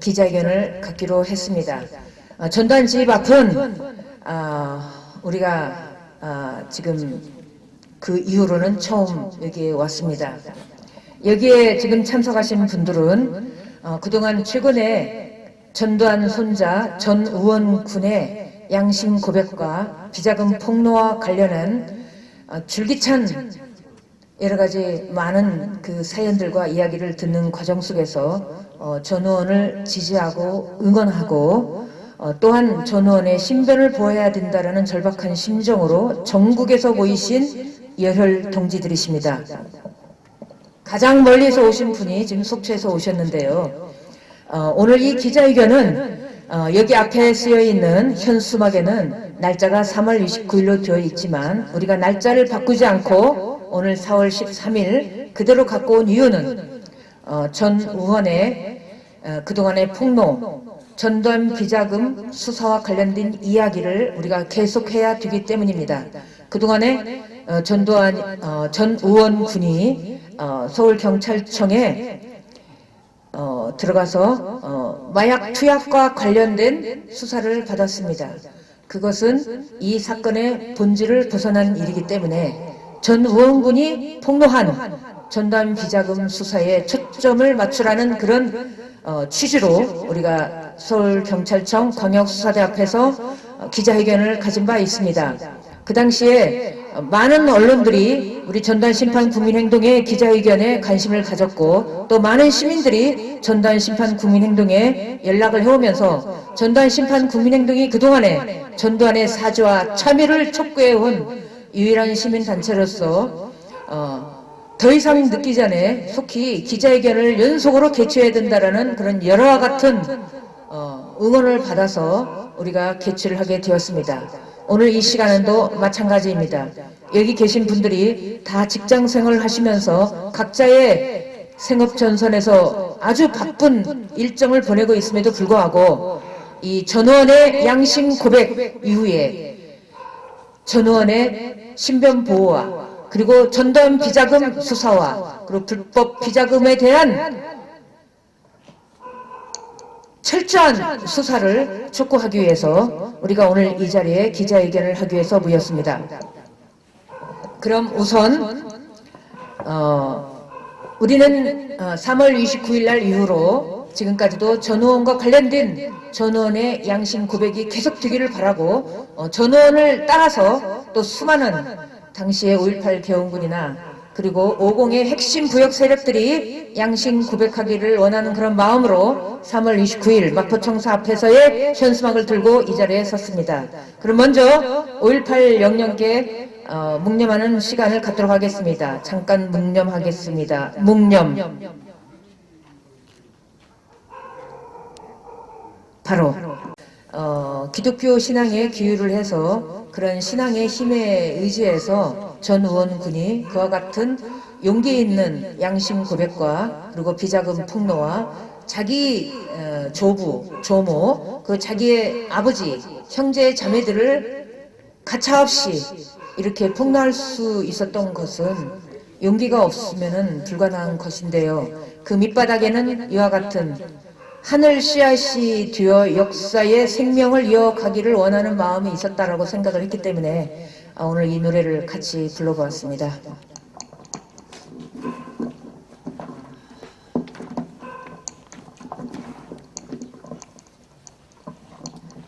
기자회견을 갖기로 했습니다. 어, 집 앞은 어, 우리가 어, 지금 그 이후로는 처음 여기에 왔습니다. 여기에 지금 참석하신 분들은 어, 그동안 최근에 전두환 손자 전우원 군의 양심 고백과 비자금 폭로와 관련한 어, 줄기찬 여러 가지 많은 그 사연들과 이야기를 듣는 과정 속에서 어, 전 의원을 지지하고 응원하고 어, 또한 전 의원의 신변을 보호해야 된다라는 절박한 심정으로 전국에서 모이신 열혈 동지들이십니다. 가장 멀리서 오신 분이 지금 속초에서 오셨는데요. 어, 오늘 이 기자회견은 어, 여기 앞에 쓰여 있는 현수막에는 날짜가 3월 29일로 되어 있지만 우리가 날짜를 바꾸지 않고 오늘 4월 13일 그대로 갖고 온 이유는 어, 전 의원의 어, 그동안의 폭로, 전두환 비자금 수사와 관련된 이야기를 우리가 계속해야 되기 때문입니다. 그동안에 어, 전두환 어, 전 의원 군이 어, 서울경찰청에 어, 들어가서 어, 마약 투약과 관련된 수사를 받았습니다. 그것은 이 사건의 본질을 벗어난 일이기 때문에 전 의원군이 폭로한 전담 비자금 수사에 초점을 맞추라는 그런 어, 취지로 우리가 서울경찰청 광역수사대 앞에서 어, 기자회견을 가진 바 있습니다. 그 당시에 많은 언론들이 우리 전단 심판 국민행동의 기자회견에 관심을 가졌고 또 많은 시민들이 전단 심판 국민행동에 연락을 해오면서 전단 심판 국민행동이 그동안에 전두환의 사죄와 참여를 촉구해온 유일한 시민단체로서 어, 더 이상 늦기 전에 속히 기자회견을 연속으로 개최해야 된다라는 그런 여러와 같은 어, 응원을 받아서 우리가 개최를 하게 되었습니다. 오늘 이 시간은도 마찬가지입니다. 여기 계신 분들이 다 직장 생활을 하시면서 각자의 생업 전선에서 아주 바쁜 일정을 보내고 있음에도 불구하고 이 전원의 양심 고백 이후에 전원의 신변 보호와 그리고 전두환 비자금 수사와 그리고 불법 비자금에 대한 철저한 수사를 촉구하기 위해서 우리가 오늘 이 자리에 기자회견을 하기 위해서 모였습니다. 그럼 우선 어, 우리는 3월 29일 날 이후로 지금까지도 전 의원과 관련된 전 의원의 양심 고백이 계속되기를 바라고 어, 전 의원을 따라서 또 수많은 당시의 5.18 개헌군이나 그리고 50의 핵심 부역 세력들이 양심 고백하기를 원하는 그런 마음으로 3월 29일 마포청사 앞에서의 현수막을 들고 이 자리에 섰습니다. 그럼 먼저 5.18 영령께 어, 묵념하는 시간을 갖도록 하겠습니다. 잠깐 묵념하겠습니다. 묵념. 바로 어, 기독교 신앙에 기유를 해서 그런 신앙의 힘에 의지해서 전 의원군이 그와 같은 용기 있는 양심 고백과 그리고 비자금 폭로와 자기 어, 조부, 조모, 그 자기의 아버지, 형제, 자매들을 가차없이 이렇게 폭로할 수 있었던 것은 용기가 없으면 불가능한 것인데요. 그 밑바닥에는 이와 같은 하늘 씨앗이 되어 역사의 생명을 이어가기를 원하는 마음이 있었다라고 생각을 했기 때문에 아, 오늘 이 노래를 같이 불러보았습니다.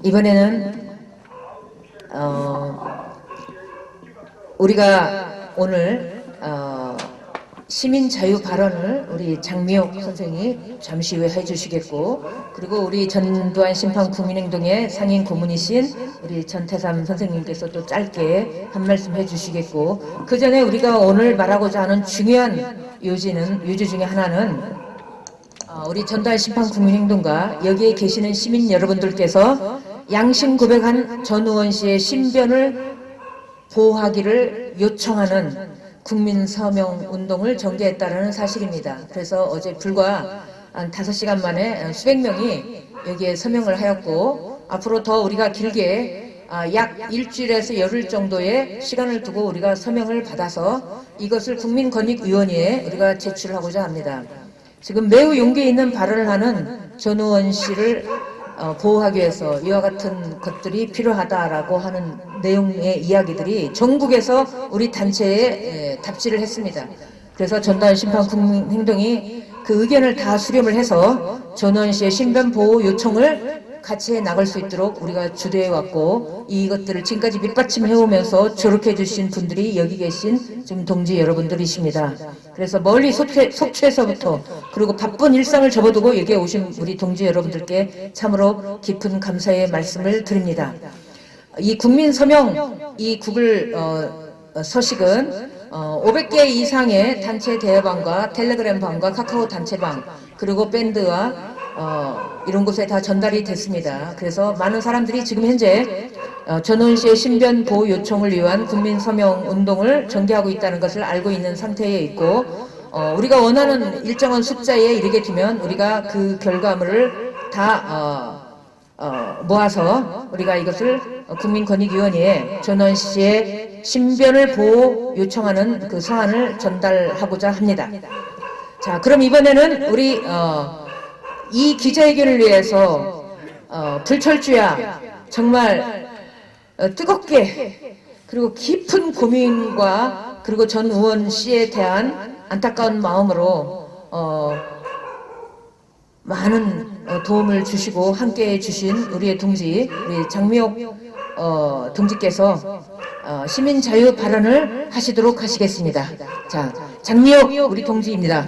이번에는 어, 우리가 오늘 어, 시민 자유 발언을 우리 장미옥 선생이 잠시 후에 해주시겠고 그리고 우리 전두환 심판 국민행동의 상임 고문이신 우리 전태삼 선생님께서 또 짧게 한 말씀 해주시겠고 그 전에 우리가 오늘 말하고자 하는 중요한 요지는 요지 중에 하나는 어, 우리 전두환 심판 국민행동과 여기에 계시는 시민 여러분들께서 양심 고백한 전 의원 씨의 신변을 보호하기를 요청하는 국민 서명 운동을 전개했다는 사실입니다. 그래서 어제 불과 한 5시간 만에 수백 명이 여기에 서명을 하였고 앞으로 더 우리가 길게 아, 약 일주일에서 열흘 정도의 시간을 두고 우리가 서명을 받아서 이것을 국민권익위원회에 우리가 제출하고자 합니다. 지금 매우 용기 있는 발언을 하는 전우원 씨를 어, 보호하기 위해서 이와 같은 것들이 필요하다라고 하는 내용의 이야기들이 전국에서 우리 단체에 에, 답지를 했습니다. 그래서 전단 심판 국민 행동이 그 의견을 다 수렴을 해서 전우원 씨의 신변 보호 요청을 같이 해 나갈 수 있도록 우리가 주도해 왔고 이것들을 지금까지 밑받침해 오면서 조력해 주신 분들이 여기 계신 지금 동지 여러분들이십니다. 그래서 멀리 속초, 속초에서부터 그리고 바쁜 일상을 접어두고 여기에 오신 우리 동지 여러분들께 참으로 깊은 감사의 말씀을 드립니다. 이 국민 서명 이 구글 어, 어, 서식은 어, 500개 이상의 단체 대화방과 텔레그램 방과 카카오 단체방 그리고 밴드와 어, 이런 곳에 다 전달이 됐습니다. 그래서 많은 사람들이 지금 현재 어, 전원 씨의 신변 보호 요청을 위한 국민 서명 운동을 전개하고 있다는 것을 알고 있는 상태에 있고 어, 우리가 원하는 일정한 숫자에 이르게 되면 우리가 그 결과물을 다 어, 어, 모아서 우리가 이것을 국민권익위원회에 전원 씨의 신변을 보호 요청하는 그 서한을 전달하고자 합니다. 자, 그럼 이번에는 우리 어, 이 기자회견을 위해서 어, 불철주야 정말 어, 뜨겁게 그리고 깊은 고민과 그리고 전 의원 씨에 대한 안타까운 마음으로 어, 많은 어, 도움을 주시고 함께해 주신 우리의 동지 우리 장미옥 어, 동지께서 어, 시민 자유 발언을 하시도록 하시겠습니다. 자, 장미옥 우리 동지입니다.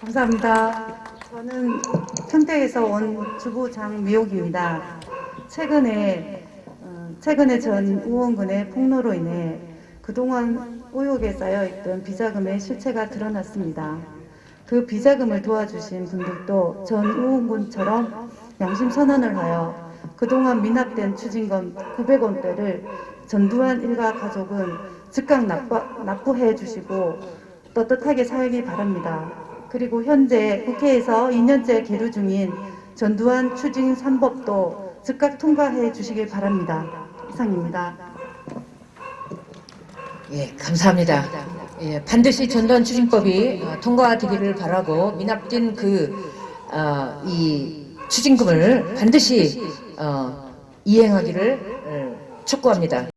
감사합니다. 저는 평택에서 온 주부 장미옥입니다. 최근에 어, 최근에 전 우원군의 폭로로 인해 그동안 의혹에 쌓여있던 비자금의 실체가 드러났습니다. 그 비자금을 도와주신 분들도 전 우원군처럼 양심 선언을 하여 그동안 미납된 추징금 900원대를 전두환 일가 가족은 즉각 납부, 납부 해 주시고 떳떳하게 살기 바랍니다. 그리고 현재 국회에서 2년째 계류 중인 전두환 추징 3법도 즉각 통과해 주시길 바랍니다. 이상입니다. 예, 감사합니다. 예, 반드시 전두환 추징법이 어, 통과되기를 바라고 미납된 그, 어, 이 추징금을 반드시 어, 이행하기를 어, 촉구합니다.